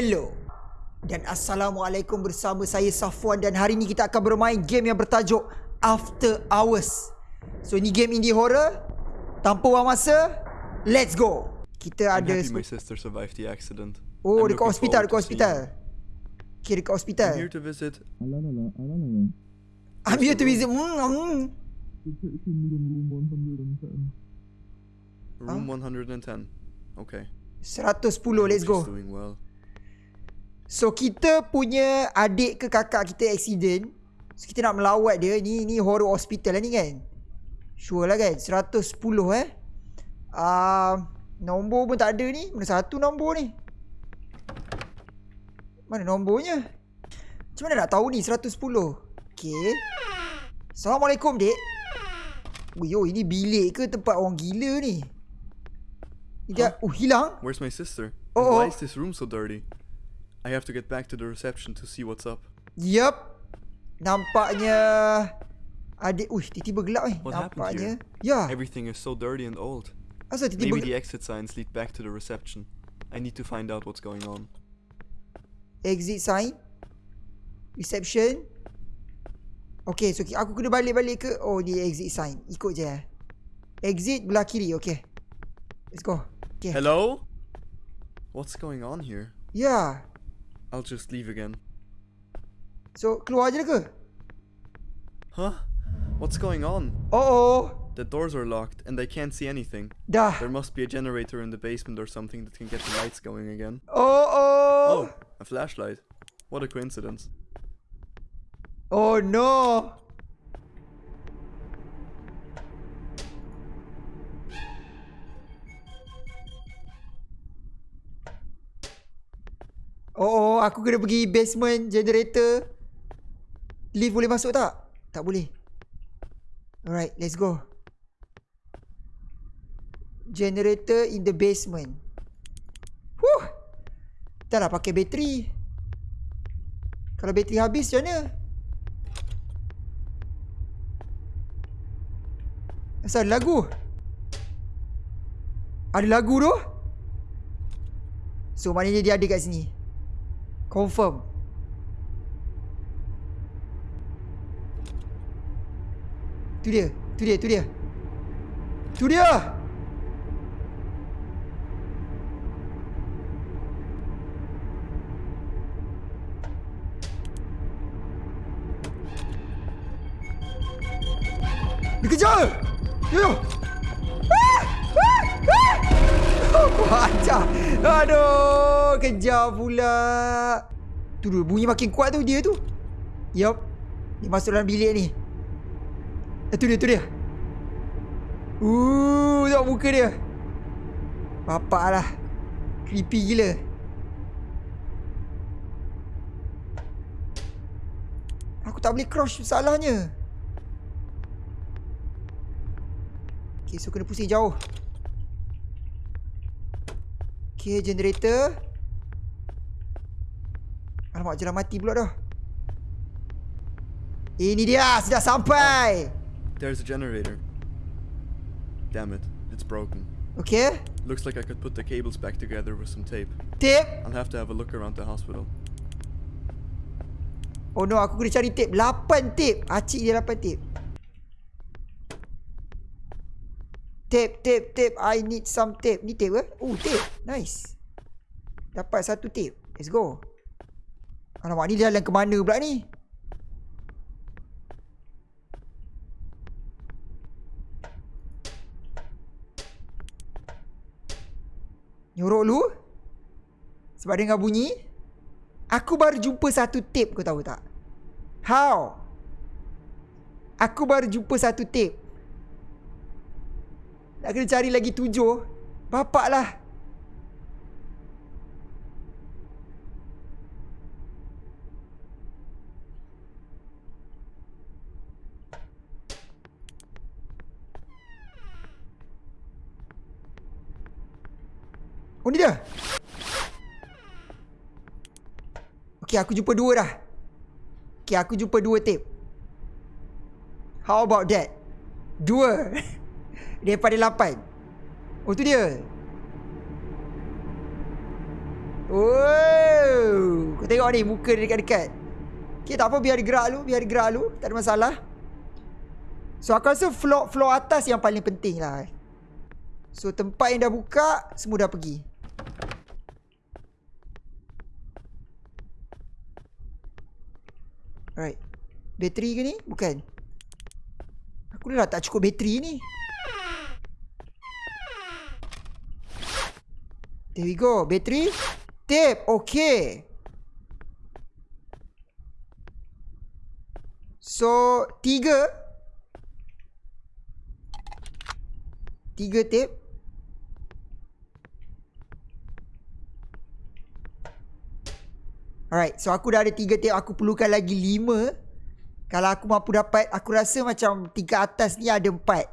Hello dan Assalamualaikum bersama saya Safwan dan hari ni kita akan bermain game yang bertajuk After Hours. So ni game indie horror. Tanpa buang masa, let's go. Kita I'm ada happy my sister survived the accident. Oh, I'm dekat hospital, dekat hospital. Okay, dekat hospital. I'm here to visit. I'm here to visit. Mm, mm. Room 110. Okay. 110, let's go. Well. So kita punya adik ke kakak kita accident. So kita nak melawat dia. Ni ni horror hospital lah ni kan. Sure lah kan. 110 eh. Uh, nombor pun tak ada ni. Mana satu nombor ni? Mana nombornya? Macam mana nak tahu ni 110? Okay. Assalamualaikum dek. Oh, yo, ini bilik ke tempat orang gila ni? Dia, oh hilang? Where's my sister? Oh, oh. why is this room so dirty? I have to get back to the reception to see what's up. Yup. Nampaknya adik uish tiba-tiba gelap ni. What Nampaknya. Ya. Everything is so dirty and old. Asal tiba-tiba Maybe the exit signs lead back to the reception. I need to find out what's going on. exit sign reception. Okay, so aku kena balik-balik ke? Oh, ni exit sign. Ikut je. eh. Exit belah kiri. Okay. Let's go. Okay. Hello? What's going on here? Ya. I'll just leave again. So, ke? Huh? What's going on? Oh, oh. The doors are locked and I can't see anything. Dah. There must be a generator in the basement or something that can get the lights going again. Oh, oh. Oh, a flashlight. What a coincidence. Oh, no. Oh, oh, aku kena pergi basement generator. Lift boleh masuk tak? Tak boleh. Alright, let's go. Generator in the basement. Huh. Dah lah pakai bateri. Kalau bateri habis macam mana? Asal ada lagu? Ada lagu tu? So maknanya dia ada kat sini. Confirm. Tu dia, tu dia, tu dia. Tu dia. Dia kejar! Yo yo! Ajar! Aduh! Kejar pula! Tu bunyi makin kuat tu dia tu. Yup. Dia masuk dalam bilik ni. Eh, tu dia, tu dia. Uh, tengok muka dia. Bapak lah. Creepy gila. Aku tak boleh crouch salahnya. Okay, so kena pusing jauh. Okay, generator. Alamak, jalan mati pula dah. Ini dia, sudah sampai. There's a generator. Damn it, it's broken. Okay, Looks like I could put the cables back together with some tape. tape. I'll have to have a look around the hospital. Oh no, aku kena cari tape. 8 tape. Acik dia 8 tape. Tape, tape, tape. I need some tape. Ni tape ke? Oh, tape. Nice. Dapat satu tape. Let's go. Alamak, ni jalan ke mana pula ni? Nyorok lu. Sebab dengar bunyi. Aku baru jumpa satu tape kau tahu tak? How? Aku baru jumpa satu tape. Nak kena cari lagi tujuh. Bapak lah. Oh ni dia. Okay, aku jumpa dua dah. Okay, aku jumpa dua tape. How about that? Dua. Daripada lapan. Oh, tu dia. Oh, kau tengok ni muka dia dekat-dekat. Okay, tak apa biar dia gerak dulu, biar dia gerak dulu, tak ada masalah. So aku rasa floor floor atas yang paling penting lah. So tempat yang dah buka, semua dah pergi. Alright. Bateri ke ni? Bukan. Aku dah tak cukup bateri ni. There we go. Bateri. Tape. Okay. So, tiga. Tiga tape. Alright, so aku dah ada tiga tape. Aku perlukan lagi lima. Kalau aku mampu dapat, aku rasa macam tingkat atas ni ada empat.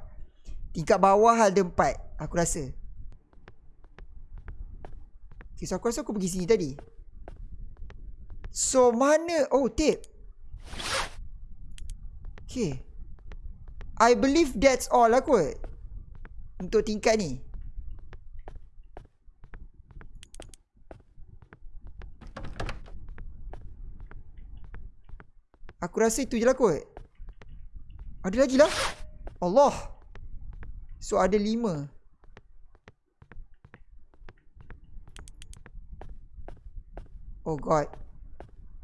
Tingkat bawah ada empat. Aku rasa. Okay, so aku rasa aku pergi sini tadi. So, mana? Oh, tape. Okay. I believe that's all lah kot. Untuk tingkat ni. Aku rasa itu je lah kot. Ada lagi lah. Allah. So ada lima. Oh god.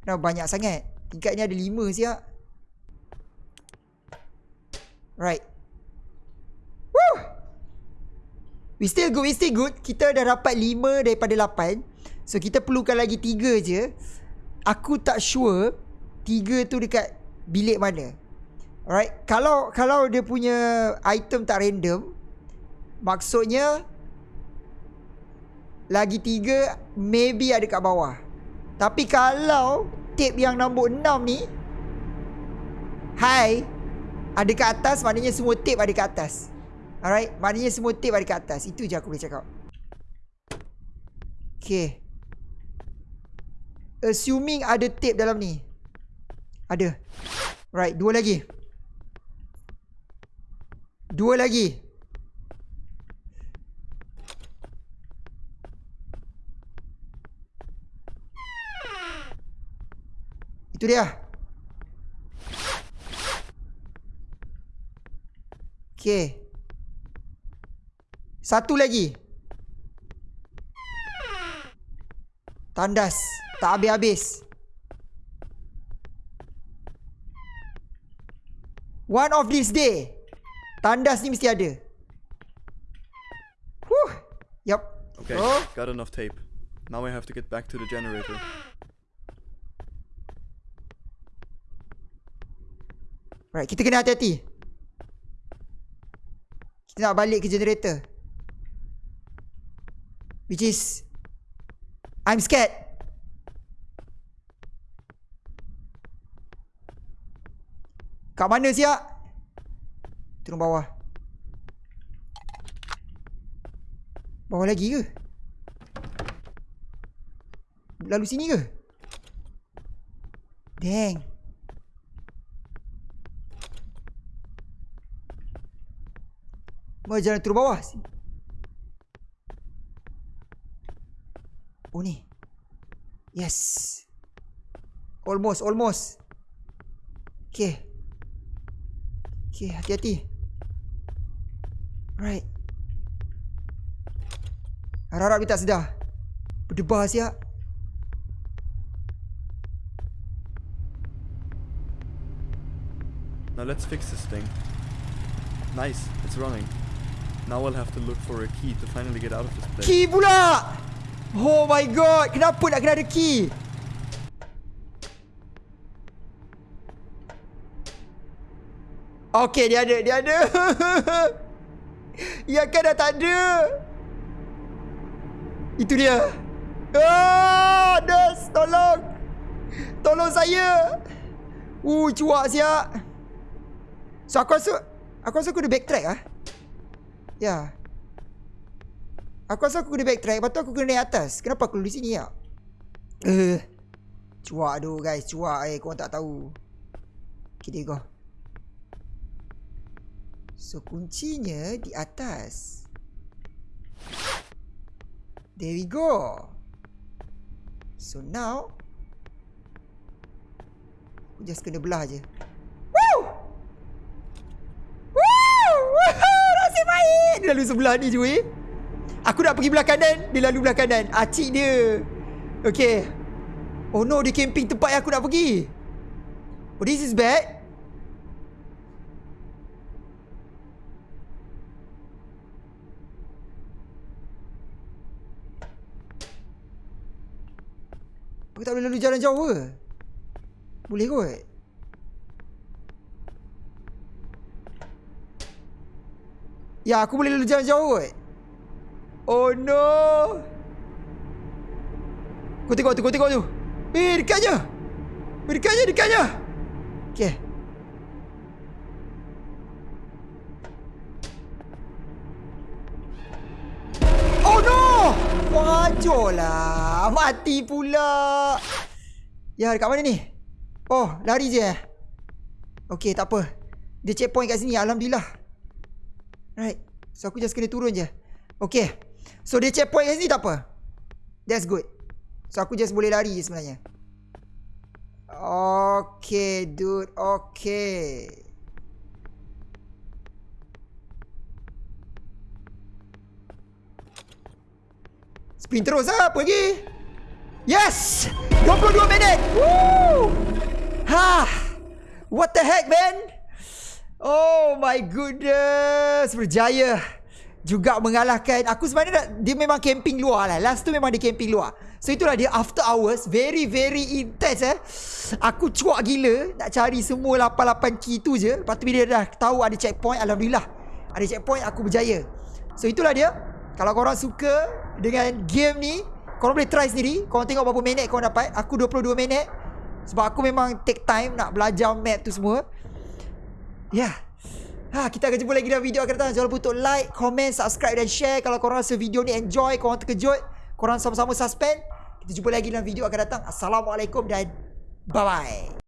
Kenapa banyak sangat? Tingkat ni ada lima siap. Right. Woo! We still good, we still good. Kita dah dapat lima daripada lapan. So kita perlukan lagi tiga je. Aku tak sure tiga tu dekat bilik mana. Alright, kalau kalau dia punya item tak random, maksudnya lagi tiga maybe ada kat bawah. Tapi kalau tape yang nombor enam ni Hai Ada kat atas Maknanya semua tape ada kat atas Alright Maknanya semua tape ada kat atas Itu je aku boleh cakap Okay Assuming ada tape dalam ni ada. Right, dua lagi. Dua lagi. Itu dia. Okay. Satu lagi. Tandas. Tak habis-habis. One of this day. Tandas ni mesti ada. Huh. Yup. Okay, Oh. got enough tape. Now I have to get back to the generator. Right, kita kena hati-hati. Kita nak balik ke generator. Which is... I'm scared. Kat mana siap? Turun bawah. Bawah lagi ke? Lalu sini ke? Dang. Mau jalan turun bawah. Oh ni. Yes. Almost, almost. Okay. Okay, hati-hati. Right. Harap-harap dia tak sedar. Berdebar siap. Now let's fix this thing. Nice, it's running. Now I'll have to look for a key to finally get out of this place. Key pula! Oh my god, kenapa nak kena ada key? Okay, dia ada, dia ada. ya kan dah tak ada. Itu dia. Ah, Des, tolong. Tolong saya. Uh, cuak siap. So, aku rasa, aku rasa aku ada backtrack ah. Ya. Aku rasa aku kena backtrack Lepas tu aku kena naik atas. Kenapa aku di sini ya Eh. Uh, Cuak tu guys. Cuak. Eh Korang tak tahu. Okay there go. So kuncinya Di atas. There we go. So now Aku just kena belah je Woo! Woo! Woohoo! Nasib baik Dia lalu sebelah ni cuy Aku nak pergi belah kanan. Dia lalu belah kanan. Acik dia. Okay Oh no dia camping tempat yang aku nak pergi. Oh this is bad. Aku tak boleh lalu jalan jauh ke? Boleh kot Ya aku boleh lalu jalan jauh kot. Oh no. Kau tengok tu kau tengok tu. Eh dekatnya. Eh dekatnya dekatnya. Okay Oh no. Wajol lah Mati pula. Ya dekat mana ni? Oh lari je eh. Okay tak apa. Dia checkpoint kat sini Alhamdulillah Right. So aku just kena turun je. Okay. So dia checkpoint kat sini tak apa? That's good. So aku just boleh lari je sebenarnya. Okay dude. Okay. Spin terus lah. Pergi. Yes. 22 minit. Woo. Ha. What the heck man Oh my goodness Berjaya Juga mengalahkan. Aku sebenarnya nak, Dia memang camping luar lah. Last tu memang dia camping luar. So itulah dia after hours Very very intense eh. Aku cuak gila Nak cari semua 88 key tu je. Lepas tu bila dah tahu ada checkpoint Alhamdulillah. Ada checkpoint aku berjaya. So itulah dia. Kalau korang suka Dengan game ni Korang boleh try sendiri. Korang tengok berapa minit korang dapat. Aku 22 minit. Sebab aku memang take time Nak belajar map tu semua Ya yeah. Ha, kita akan jumpa lagi dalam video akan datang. Jangan lupa untuk like, comment, subscribe dan share. Kalau korang rasa video ni enjoy, korang terkejut, korang sama-sama suspend. Kita jumpa lagi dalam video akan datang. Assalamualaikum dan bye-bye.